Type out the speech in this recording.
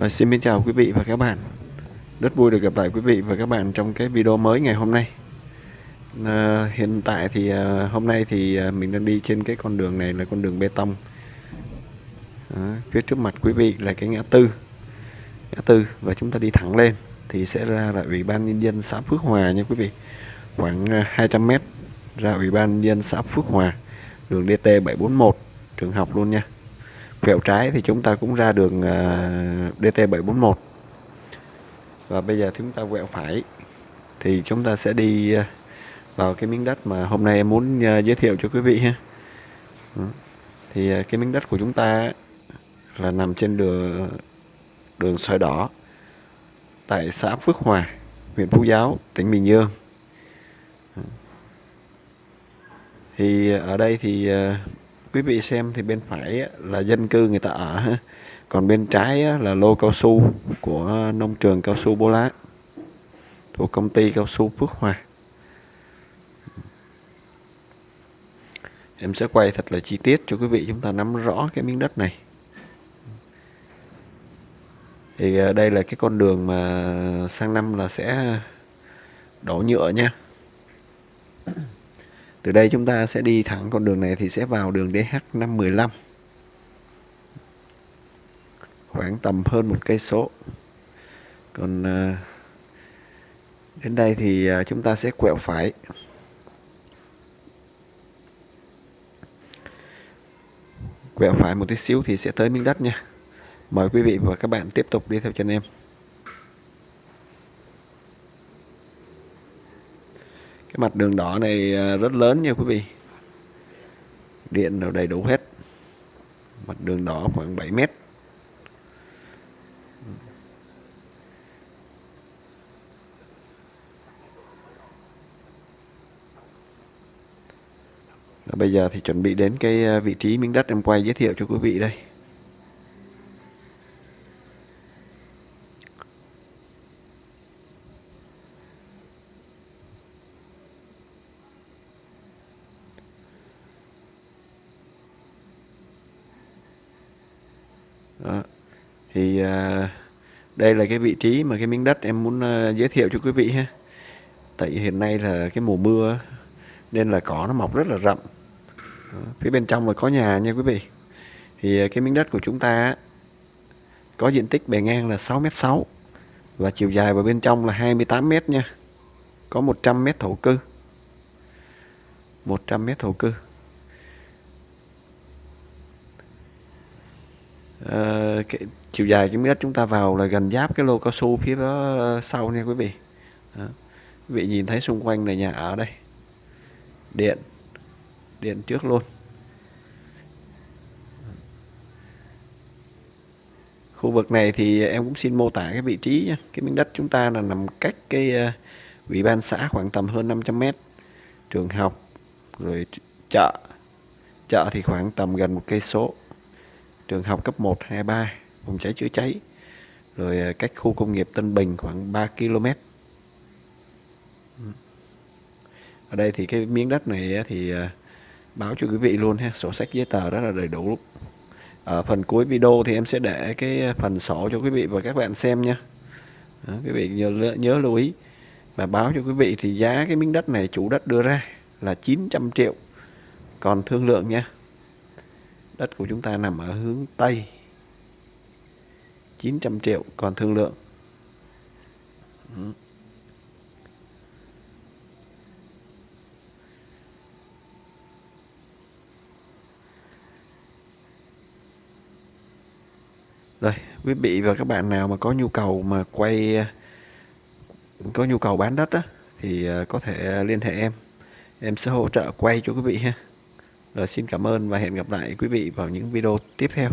À, xin chào quý vị và các bạn. Rất vui được gặp lại quý vị và các bạn trong cái video mới ngày hôm nay. À, Hiện tại thì à, hôm nay thì à, mình đang đi trên cái con đường này là con đường bê tông. À, Phía trước mặt quý vị là cái ngã tư. Ngã tư và chúng ta đi thẳng lên Thì sẽ ra là Ủy ban Nhân dân xã Phước Hòa nha quý vị. Khoảng 200m ra Ủy ban Nhân dân xã Phước Hòa Đường DT 741 trường học luôn nha quẹo trái thì chúng ta cũng ra đường ờ, DT741 và bây giờ chúng ta quẹo phải, thì chúng ta sẽ đi ờ, vào cái miếng đất mà hôm nay em muốn ờ, giới thiệu cho quý vị ha. Ừ. Thì cái miếng đất của chúng ta là nằm trên đường đường sỏi đỏ, tại xã Phước Hòa, huyện Phú Giáo, tỉnh Bình Dương. Ừ. Thì ở đây thì quý vị xem thì bên phải là dân cư người ta ở còn bên trái là lô cao su của nông trường cao su Bô Lá, thuộc công ty cao su Phước Hòa. Em sẽ quay thật là chi tiết cho quý vị chúng ta nắm rõ cái miếng đất này. Thì ờ, đây là cái con đường mà sang năm là sẽ đổ nhựa nha từ đây chúng ta sẽ đi thẳng con đường này thì sẽ vào đường DH515 khoảng tầm hơn một cây số. Còn ờ, đến đây thì ờ, chúng ta sẽ quẹo phải. Quẹo phải một tí xíu thì sẽ tới miếng đất nha. Mời quý vị và các bạn tiếp tục đi theo chân em. Cái mặt đường đỏ này à, rất lớn nha quý vị. Điện đều đầy đủ hết. Mặt đường đỏ khoảng 7 mét. Bây giờ thì chuẩn bị đến cái à, vị trí miếng đất em quay giới thiệu cho quý vị đây. Đó. thì à, đây là cái vị trí mà cái miếng đất em muốn à, giới thiệu cho quý vị ha. Tại hiện nay là cái mùa mưa nên là cỏ nó mọc rất là rậm. Đó. phía bên trong là có nhà nha quý vị. Thì à, cái miếng đất của chúng ta có diện tích bề ngang là 6m6 và chiều dài vào bên trong là 28m nha. Có 100m thổ cư. 100m thổ cư. Ờ, cái chiều dài cái miếng đất chúng ta vào là gần giáp cái lô cao su phía đó ờ, sau nha quý vị. Đó. quý vị nhìn thấy xung quanh là nhà ở đây. Điện. Điện trước luôn. Khu vực này thì em cũng xin mô tả cái vị trí nha. cái miếng đất chúng ta là nằm cách cái ờ, ủy ban xã khoảng tầm hơn 500 mét. Trường học, rồi chợ. Chợ thì khoảng tầm gần một cây số trường học cấp 1, 2, 3 phòng cháy chữa cháy rồi à, cách khu công nghiệp Tân Bình khoảng 3 km. Ở đây thì cái miếng đất này thì à, báo cho quý vị luôn ha sổ sách giấy tờ rất là đầy đủ. Ở phần cuối video thì em sẽ để cái phần sổ cho quý vị và các bạn xem nha. Đó, quý vị nhớ, nhớ lưu ý. Và báo cho quý vị thì giá cái miếng đất này chủ đất đưa ra là 900 triệu. Còn thương lượng nha. Đất của chúng ta nằm ở hướng Tây 900 triệu còn thương lượng. Ừ. Rồi, quý vị và các bạn nào mà có nhu cầu mà quay có nhu cầu bán đất á thì ờ, có thể liên hệ em. Em sẽ hỗ trợ quay cho quý vị ha. Rồi xin cảm ơn và hẹn gặp lại quý vị vào những video tiếp theo.